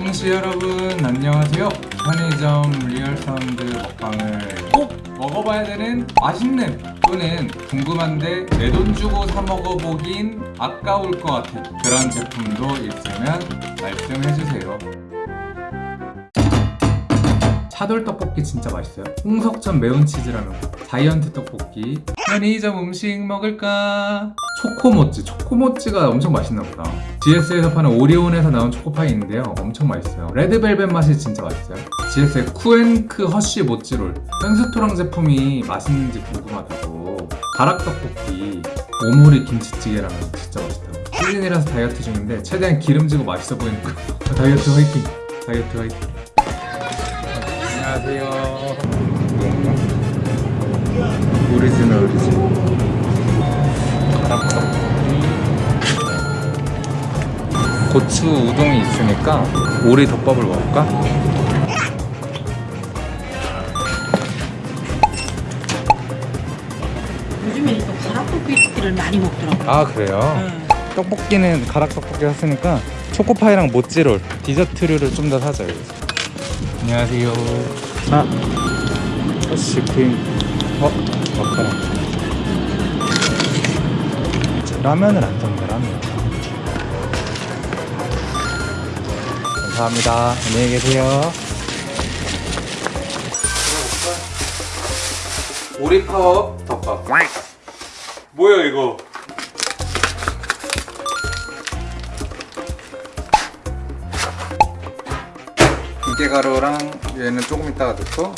홍시 여러분 안녕하세요. 편의점 리얼 사운드 먹방을 꼭 먹어봐야 되는 맛있는 또는 궁금한데 내 돈 주고 사 먹어보긴 아까울 것 같은 그런 제품도 있으면 말씀해주세요 차돌 떡볶이 진짜 맛있어요. 홍석천 매운 치즈라면 자이언트 떡볶이. 편의점 음식 먹을까? 초코모찌. 초코모찌가 엄청 맛있나 보다. GS에서 파는 오리온에서 나온 초코파이 있는데요. 엄청 맛있어요. 레드벨벳 맛이 진짜 맛있어요. GS의 쿠앤크 허쉬 모찌롤. 편스토랑 제품이 맛있는지 궁금하다고. 가락떡볶이 오모리 김치찌개라면 진짜 맛있다고. 시즌이라서 다이어트 중인데 최대한 기름지고 맛있어 보이는 거. 다이어트 화이팅. 다이어트 화이팅 안녕하세요 오리지널 오리지널 가락떡볶이 고추 우동이 있으니까 오리 덮밥을 먹을까? 요즘에 또 가락떡볶이를 많이 먹더라고. 아 그래요? 떡볶이는 가락떡볶이 샀으니까 초코파이랑 모찌롤 디저트류를 좀 더 사자 여기서 안녕하세요. 아. 아이스크림. 어? 마카롱 라면을 안 샀네 라면 감사합니다. 안녕히 계세요. 오리파워 덮밥. 뭐야 이거 이게가루랑 얘는 조금 이따가 넣고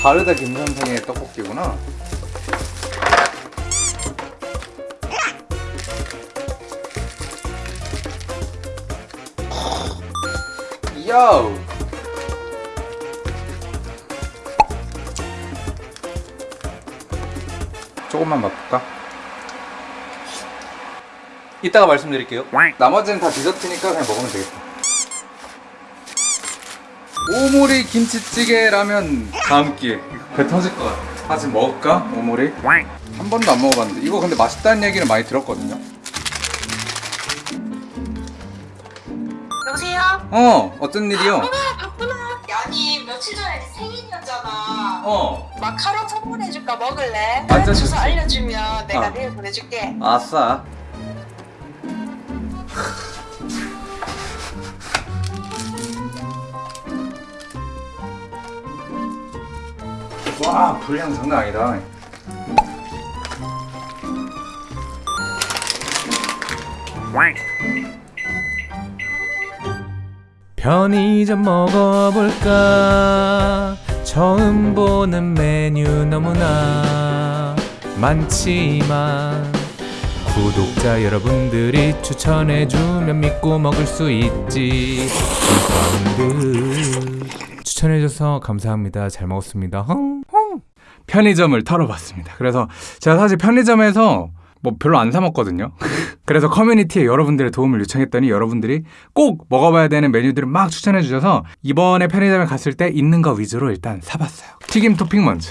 바르다 김선생의 떡볶이구나. 야우! 조금만 맛볼까? 이따가 말씀드릴게요. 나머지는 다 디저트니까 그냥 먹으면 되겠다 오모리 김치찌개 라면 다음 기회 배 터질 것 같아 아직 먹을까? 오모리? 한 번도 안 먹어봤는데 이거 근데 맛있다는 얘기를 많이 들었거든요 여보세요? 어 어떤 일이요? 바쁘나 바쁘나 아니 며칠 전에 생일이었잖아 어 마카롱 선물해줄까 먹을래? 완전 주소 좋지. 알려주면 내가 어. 내일 보내줄게 아싸 와 분량 장난 아니다. 편의점 먹어볼까? 처음 보는 메뉴 너무나 많지만 구독자 여러분들이 추천해주면 믿고 먹을 수 있지. 추천해줘서 감사합니다. 잘 먹었습니다. 헝, 헝. 편의점을 털어봤습니다. 그래서 제가 사실 편의점에서 뭐 별로 안 사 먹거든요. 그래서 커뮤니티에 여러분들의 도움을 요청했더니 여러분들이 꼭 먹어봐야 되는 메뉴들을 막 추천해 주셔서 이번에 편의점에 갔을 때 있는 거 위주로 일단 사봤어요. 튀김 토핑 먼저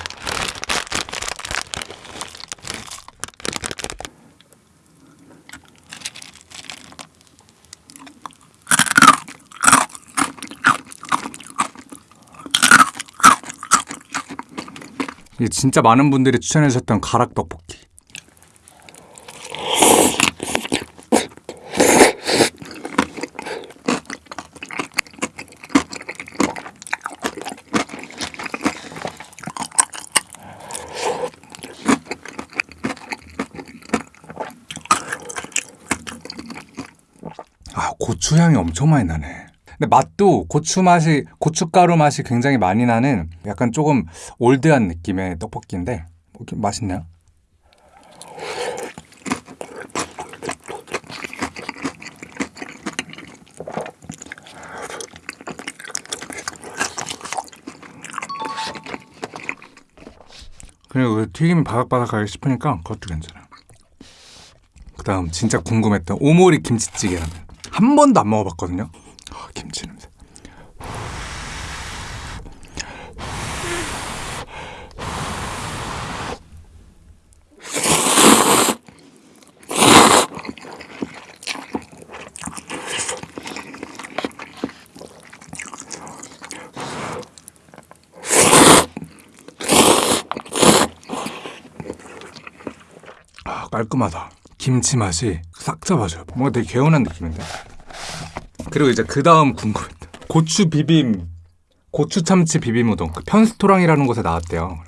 진짜 많은 분들이 추천해 주셨던 가락 떡볶이 아 고추 향이 엄청 많이 나네. 근데 맛도 고추 맛이 고춧가루 맛이 굉장히 많이 나는 약간 조금 올드한 느낌의 떡볶이인데 뭐 맛있네요. 그리고 그 튀김이 바삭바삭하게 씹으니까 그것도 괜찮아요. 그 다음 진짜 궁금했던 오모리 김치찌개라면 한 번도 안 먹어봤거든요. 김치 냄새 아, 깔끔하다. 김치 맛이 싹 잡아줘요. 뭔가 되게 개운한 느낌인데. 그리고 이제 그 다음 궁금했다. 고추 비빔, 고추 참치 비빔 우동. 그 편스토랑이라는 곳에 나왔대요.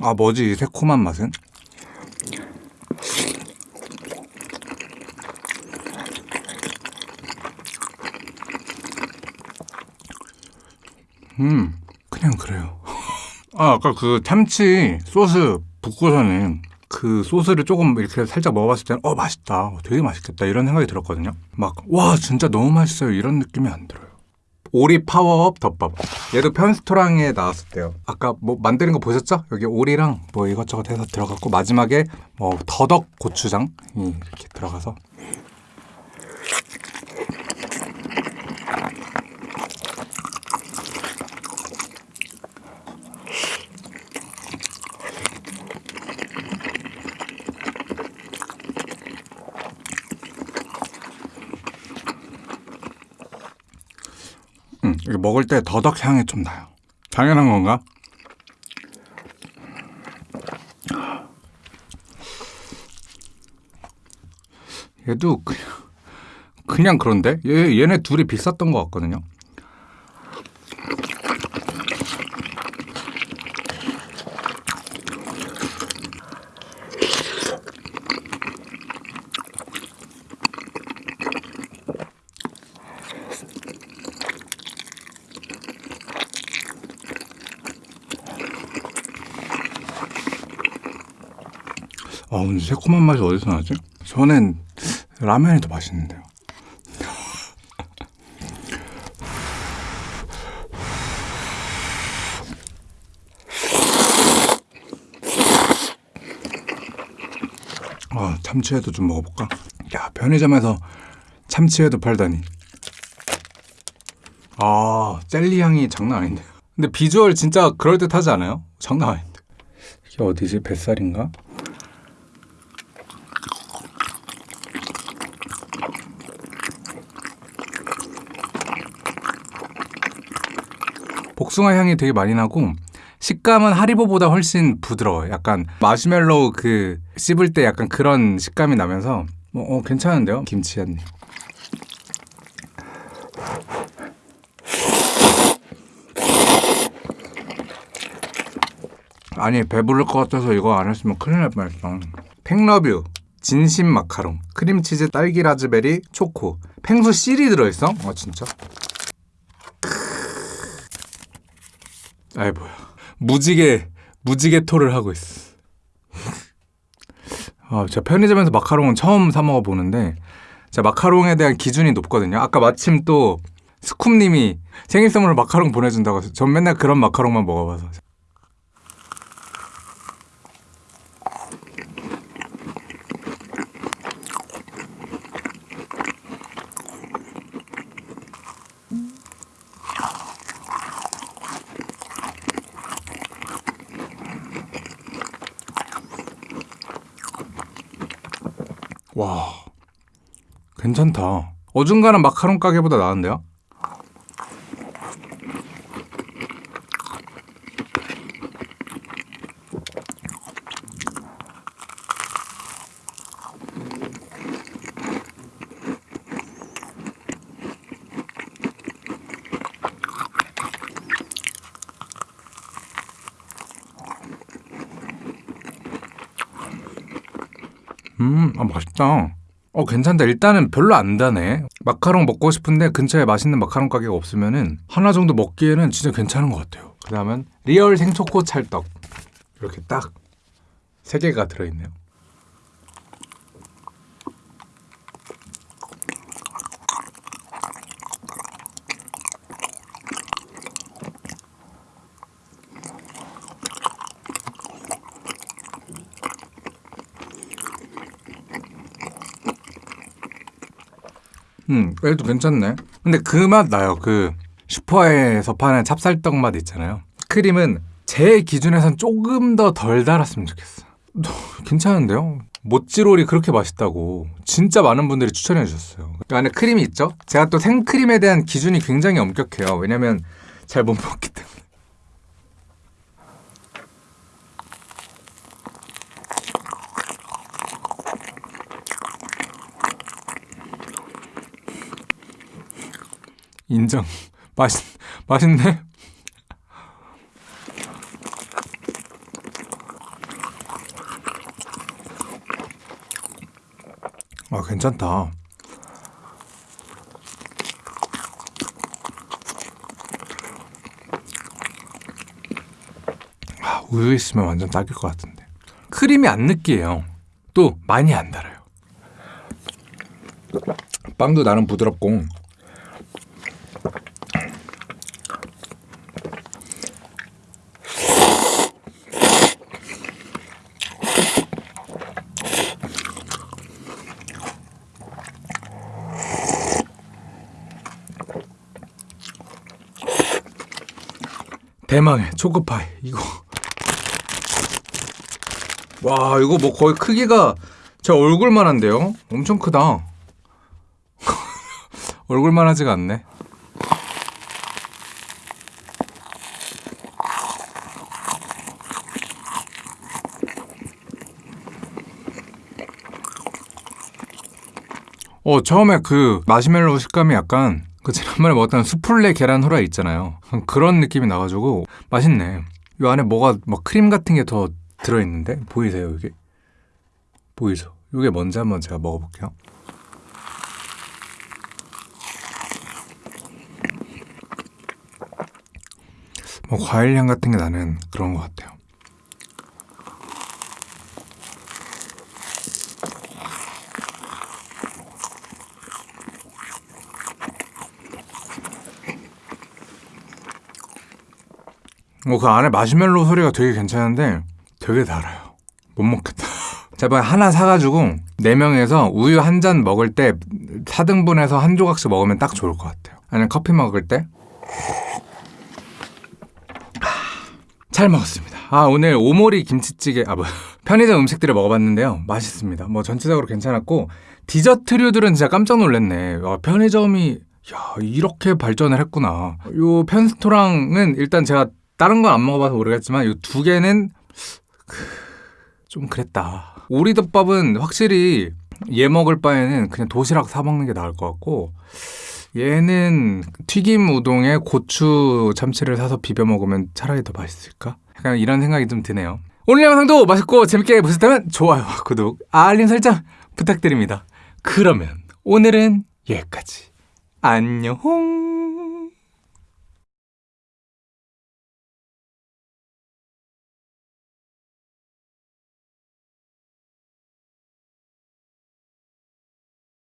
아 뭐지 이 새콤한 맛은? 음 그냥 그래요 아 아까 그 참치 소스 붓고서는 그 소스를 조금 이렇게 살짝 먹어봤을 때는 어 맛있다. 어, 되게 맛있겠다. 이런 생각이 들었거든요. 막 와 진짜 너무 맛있어요. 이런 느낌이 안 들어요. 오리 파워업 덮밥. 얘도 편스토랑에 나왔을 때요. 아까 뭐 만드는 거 보셨죠? 여기 오리랑 뭐 이것저것 해서 들어갔고 마지막에 뭐 더덕 고추장이 이렇게 들어가서 먹을 때 더덕 향이 좀 나요. 당연한 건가? 얘도 그냥, 그냥 그런데? 얘, 얘네 둘이 비쌌던 것 같거든요. 아, 근데 새콤한 맛이 어디서 나지? 저는 라면이 더 맛있는데요. 아, 참치회도 좀 먹어볼까? 야, 편의점에서 참치회도 팔다니. 아, 젤리 향이 장난 아닌데. 근데 비주얼 진짜 그럴듯하지 않아요? 장난 아닌데. 이게 어디지? 뱃살인가? 복숭아 향이 되게 많이 나고 식감은 하리보보다 훨씬 부드러워요. 약간 마시멜로우 그 씹을 때 약간 그런 식감이 나면서 뭐, 어, 괜찮은데요? 김치 한 입. 아니 배부를 것 같아서 이거 안 했으면 큰일 날 뻔했어. 팽러뷰 진심 마카롱 크림치즈 딸기 라즈베리 초코 팽수 씨리 들어있어? 아 진짜? 아이 뭐야 무지개 무지개 토를 하고 있어. 아, 제가 편의점에서 마카롱은 처음 사 먹어 보는데 제가 마카롱에 대한 기준이 높거든요. 아까 마침 또 스쿱님이 생일 선물로 마카롱 보내준다고 해서 전 맨날 그런 마카롱만 먹어봐서 와 괜찮다. 어중간한 마카롱 가게보다 나은데요? 음, 아, 맛있다. 어, 괜찮다. 일단은 별로 안 다네. 마카롱 먹고 싶은데 근처에 맛있는 마카롱 가게가 없으면은 하나 정도 먹기에는 진짜 괜찮은 것 같아요. 그 다음은 리얼 생초코 찰떡. 이렇게 딱 세 개가 들어있네요. 음, 그래도 괜찮네. 근데 그 맛 나요. 그 슈퍼에서 파는 찹쌀떡 맛 있잖아요. 크림은 제 기준에선 조금 더 덜 달았으면 좋겠어. 괜찮은데요? 모찌롤이 그렇게 맛있다고 진짜 많은 분들이 추천해 주셨어요. 그 안에 크림이 있죠? 제가 또 생크림에 대한 기준이 굉장히 엄격해요. 왜냐면 잘 못 먹기 때문에. 인정. 맛있, 맛있네? 아, 괜찮다. 아, 우유 있으면 완전 딱일 것 같은데. 크림이 안 느끼해요. 또 많이 안 달아요. 빵도 나름 부드럽고 대망의 초코파이 이거. 와 이거 뭐 거의 크기가 제 얼굴만 한데요? 엄청 크다. 얼굴만 하지가 않네. 어 처음에 그 마시멜로우 식감이 약간 그 지난번에 먹었던 수플레 계란 후라이 있잖아요. 그런 느낌이 나가지고 맛있네. 이 안에 뭐가 뭐 크림 같은 게 더 들어있는데? 보이세요 이게 보이죠? 이게 뭔지 한번 제가 먹어볼게요. 뭐 과일 향 같은 게 나는 그런 것 같아요 뭐그 안에 마시멜로 소리가 되게 괜찮은데 되게 달아요. 못 먹겠다. 제가 하나 사가지고 네 명에서 우유 한 잔 먹을 때 4등분해서 한 조각씩 먹으면 딱 좋을 것 같아요. 아니면 커피 먹을 때. 아, 잘 먹었습니다. 아 오늘 오모리 김치찌개 아뭐 편의점 음식들을 먹어봤는데요. 맛있습니다. 뭐 전체적으로 괜찮았고 디저트류들은 진짜 깜짝 놀랐네. 와, 편의점이 야 이렇게 발전을 했구나. 요 편스토랑은 일단 제가 다른 건 안 먹어봐서 모르겠지만 이 두 개는 크, 좀 그랬다. 오리덮밥은 확실히 얘 먹을 바에는 그냥 도시락 사 먹는 게 나을 것 같고 얘는 튀김 우동에 고추 참치를 사서 비벼 먹으면 차라리 더 맛있을까? 약간 이런 생각이 좀 드네요. 오늘 영상도 맛있고 재밌게 보셨다면 좋아요와 구독, 알림 설정 부탁드립니다. 그러면 오늘은 여기까지. 안녕.